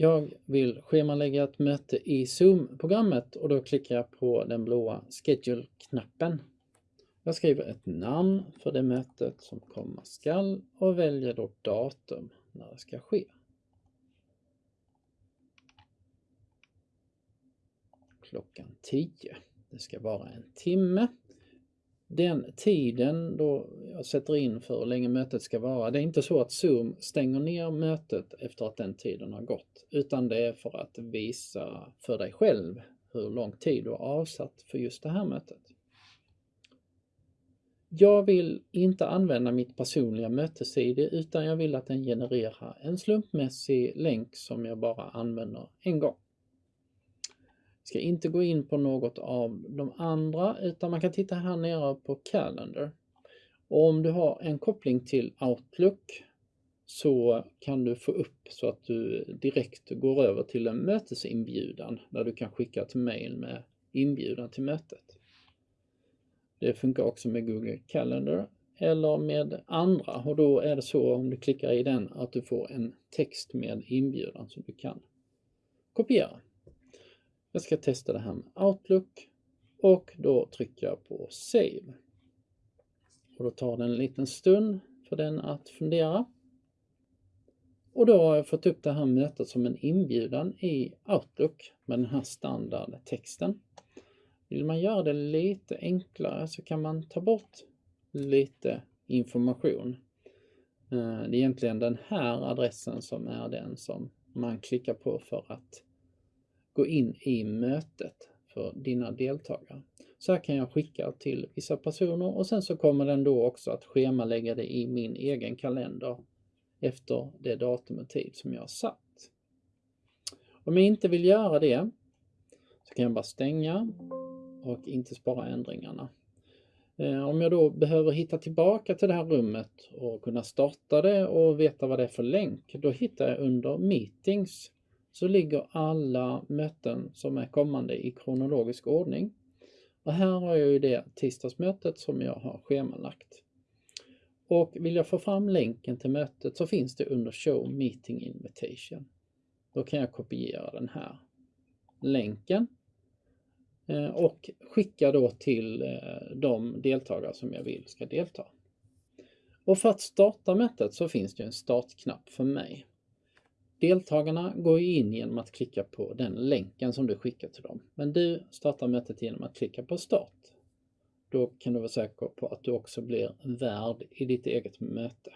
Jag vill schemalägga ett möte i Zoom-programmet och då klickar jag på den blåa Schedule-knappen. Jag skriver ett namn för det mötet som komma skall och väljer då datum när det ska ske. Klockan 10. Det ska vara en timme. Den tiden då jag sätter in för hur länge mötet ska vara, det är inte så att Zoom stänger ner mötet efter att den tiden har gått, utan det är för att visa för dig själv hur lång tid du har avsatt för just det här mötet. Jag vill inte använda mitt personliga mötes-id utan jag vill att den genererar en slumpmässig länk som jag bara använder en gång. Ska inte gå in på något av de andra utan man kan titta här nere på Calendar. Och om du har en koppling till Outlook så kan du få upp så att du direkt går över till en mötesinbjudan där du kan skicka ett mail med inbjudan till mötet. Det funkar också med Google Calendar eller med andra och då är det så om du klickar i den att du får en text med inbjudan som du kan kopiera. Jag ska testa det här med Outlook och då trycker jag på Save. Och då tar det en liten stund för den att fundera. Och då har jag fått upp det här mötet som en inbjudan i Outlook med den här standardtexten. Vill man göra det lite enklare så kan man ta bort lite information. Eh, det är egentligen den här adressen som är den som man klickar på för att gå in i mötet för dina deltagare. Så här kan jag skicka till vissa personer och sen så kommer den då också att schemalägga det i min egen kalender efter det datum och tid som jag har satt. Om jag inte vill göra det så kan jag bara stänga och inte spara ändringarna. Eh, om jag då behöver hitta tillbaka till det här rummet och kunna starta det och veta vad det är för länk, då hittar jag under Meetings så ligger alla möten som är kommande i kronologisk ordning. Och här har jag ju det tisdagsmötet som jag har schemalagt. Och vill jag få fram länken till mötet så finns det under Show Meeting Invitation. Då kan jag kopiera den här länken eh, och skicka då till eh, de deltagare som jag vill ska delta. Och för att starta mötet så finns det en startknapp för mig. Deltagarna går in genom att klicka på den länken som du skickar till dem. Men du startar mötet genom att klicka på start. Då kan du vara säker på att du också blir värd i ditt eget möte.